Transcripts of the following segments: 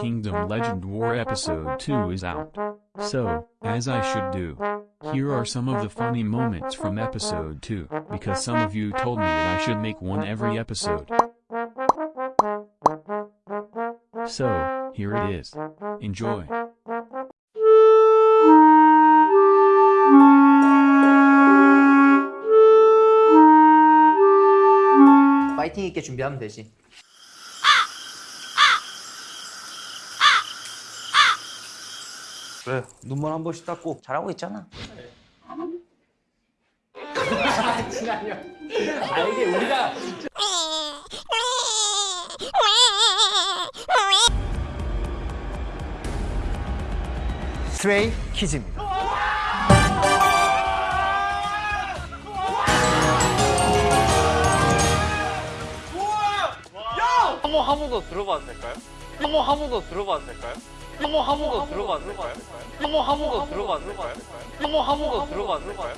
Kingdom Legend War Episode 2 is out. So, as I should do, here are some of the funny moments from Episode 2, because some of you told me that I should make one every episode. So, here it is. Enjoy. 파이팅 있게 준비하면 되지. 그래 눈만 한 번씩 닦고 잘하고 있잖아. 스트레이 키즈입니다. 한번 한 번 더 들어봐도 될까요? 한번 한 번 더 들어봐도 될까요? 한번 한번더 들어봐도 될까요? 한번 한번더 들어봐도 될까요? 한번 한번더 들어봐도 될까요?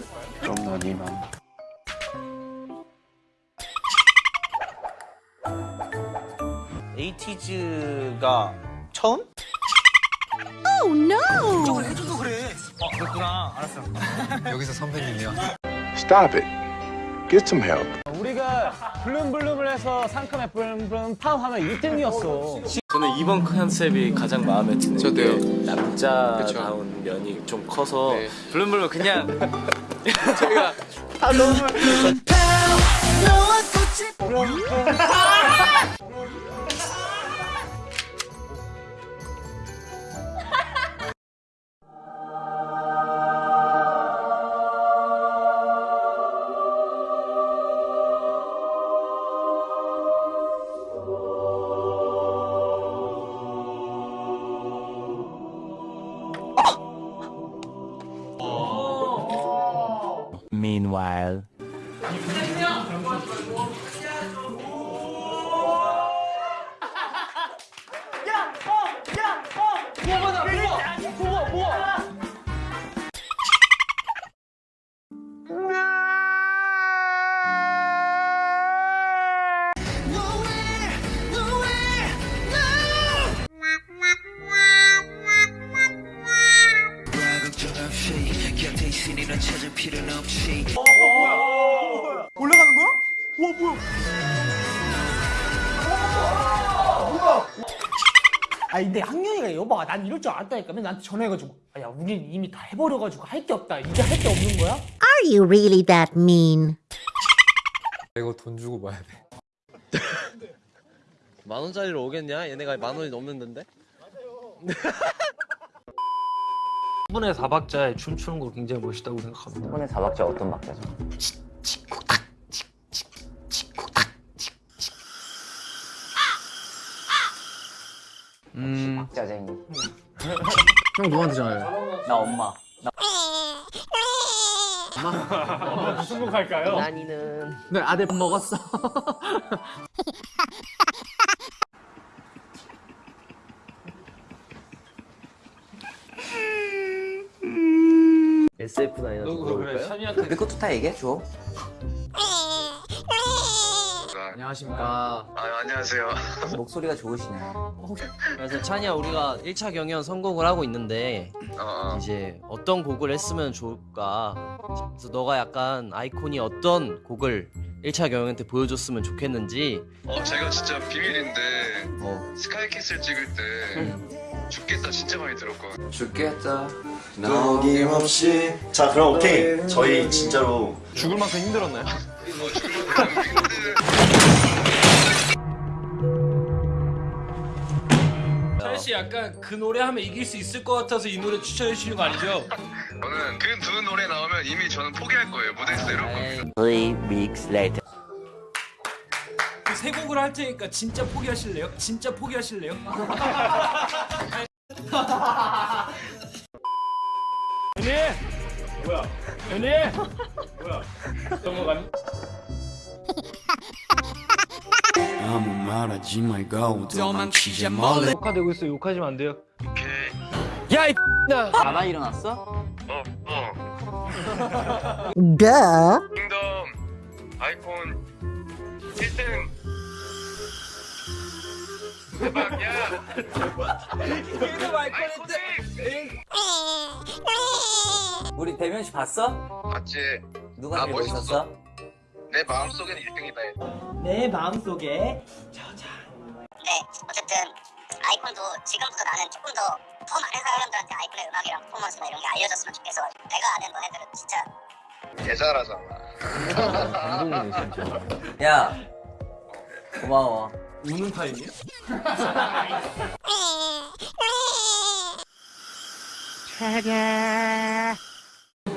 에이티즈가 처음? Stop it. Get some help. 블룸블룸을 해서 상큼에 블룸블룸 팝 하면 1등이었어. 저는 이번 컨셉이 가장 마음에 드는 게 남자다운 면이 좀 커서 블룸블룸 그냥 제가 Meanwhile 아 근데 학년이가 여봐 난 이럴 줄 알았다니까. 맨날 나한테 전화해가지고. 아, 야 우리는 이미 다 해버려가지고 할 게 없다. 이제 할 게 없는 거야? Are you really that mean? 만 원짜리로 오겠냐? 얘네가 만 원이 넘는데? 분의 4박자에 춤추는 거 굉장히 멋있다고 생각합니다. 이번에 사박자 어떤 박자죠? 음 박자쟁이. 형 누구한테 전화해? 나 엄마. 무슨 곡 할까요? 난이는 네 아들 밥 먹었어 SF9 좀 그래 물어볼까요? 샤니한테 내 것도 다 얘기해 줘. 안녕하십니까 아, 안녕하세요. 목소리가 좋으시네. 그래서 찬이야 우리가 1차 경연 선곡을 하고 있는데 어, 이제 어떤 곡을 했으면 좋을까 그래서 너가 약간 아이콘이 어떤 곡을 1차 경연 때 보여줬으면 좋겠는지 어, 제가 진짜 비밀인데 어, 스카이키스를 찍을 때 죽겠다 진짜 많이 들었거든요. 죽겠다. 어김없이 자 그럼 오케이 저희 진짜로 죽을 만큼 힘들었나요? 씨 약간 그 노래 하면 이길 수 있을 것 같아서 이 노래 추천해 주시는 거 아니죠? 저는 그 두 노래 나오면 이미 저는 포기할 거예요. 무대에서 내려올 겁니다. Three weeks later. 그세 곡을 할 테니까 진짜 포기하실래요? 진짜 포기하실래요? 뭐야? 연희! 뭐야? 넘어갔니? 아무 말 하지 말고 도망치지 말래 욕하되고 있어 욕하시면 안 돼요. 오케이. 자다 일어났어? 어, 어. Duh. 킹덤 아이폰 1등 우리 대면시 봤어? 맞지? 누가 아, 제일 멋있었어. 멋있었어? 내 마음속에는 1등이다. 내 마음속에 네, 어쨌든 아이콘도 지금부터 나는 조금 더 더 많은 사람들한테 아이콘의 음악이랑 퍼포먼스나 이런 게 알려졌으면 좋겠어. 내가 아는 너네들은 진짜 개잘하잖아. 야 고마워 우는 타임이야?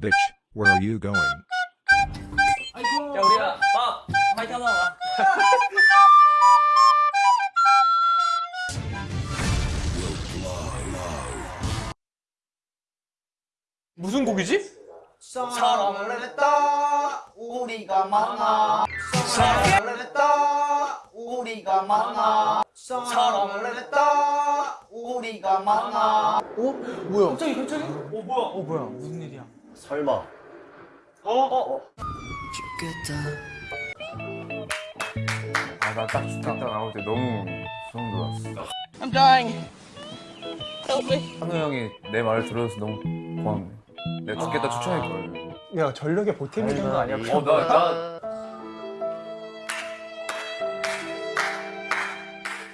Bitch, where are you going? 야 우리야 밥 파이팅 와. 무슨 곡이지? 사랑을 했다. 우리가 만나. 사랑을 했다. 우리가 만나. 사랑을 했다 우리가 만나 어? 뭐야? 갑자기 갑자기? 어 뭐야? 어 뭐야? 무슨 일이야? 설마. 아나 딱 죽겠다 나올 때 너무 소름 돋았어. 한우 형이 내 말을 들어줘서 너무 고맙네. 내가 죽겠다 추천했거든. 야 전력의 보탬이 되는 거 아니야? 어, 나, 나,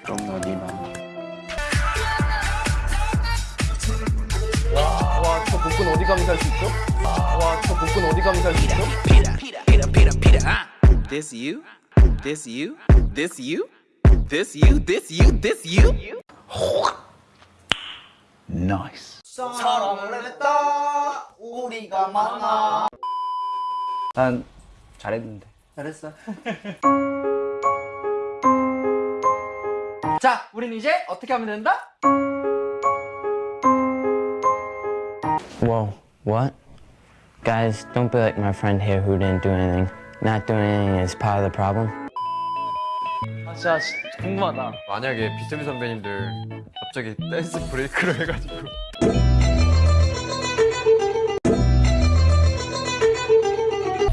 그럼 너네 복근 어디 가면 살 수 있죠? 와, 저 복근 어디 가면 살 수 있죠? This you? This you? This you? This you? This you? This you? Nice. 사랑을 했다 우리가 만나 난 잘했는데 잘했어 자, 우린 이제 어떻게 하면 된다? Whoa, what? Guys, don't be like my friend here who didn't do anything. Not doing anything is part of the problem. 아, 진짜 궁금하다. 만약에 비투비 선배님들 갑자기 댄스 브레이크를 해가지고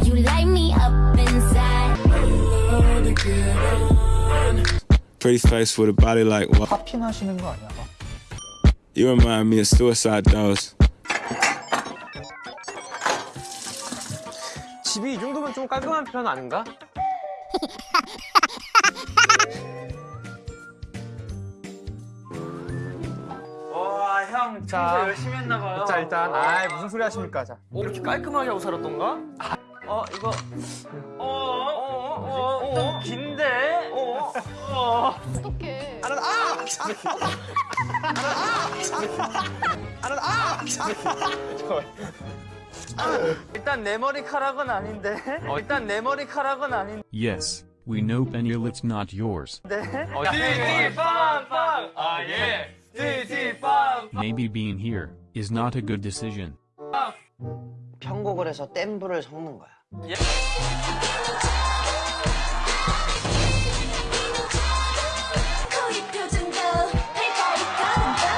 You light me up inside. Pretty face with a body like what? 파핀 하시는 거 아니야? You remind me of Suicide Dolls. 정도면 좀 깔끔한 편 아닌가? 와, 형 진짜 열심히 했나 봐요. 자, 일단 아, 무슨 소리 하십니까? 자. 이렇게 깔끔하게 하고 살았던가? 어, 이거 어, 어, 어, 어, 어, 좀 긴데? 어, 어. 어떡해. 일단 내 머리카락은 아닌데. 어, 일단 내 머리카락은 아닌데. Yes, we know Pennilit's not yours. 어, 띠띠빵빵. 아, 예. 띠띠빵. Maybe being here is not a good decision. 편곡을 해서 댄브를 섞는 거야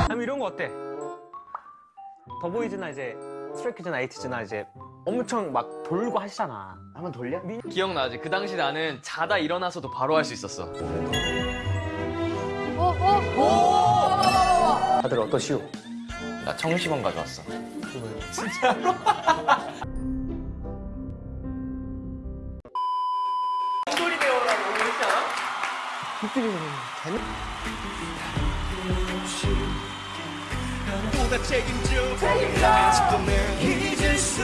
그럼 이런 거 어때? 더보이즈나 이제 스트레이키즈나 에이티즈나 이제 엄청 막 돌고 하시잖아. 한번 돌려? 기억나지? 그 당시 나는 자다 일어나서도 바로 할 수 있었어. 다들 어떠시오? 나 청심원 가져왔어. 놀러. 我在 taking you hands to the mirror，一直说。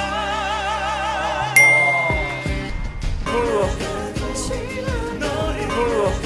不如，不如。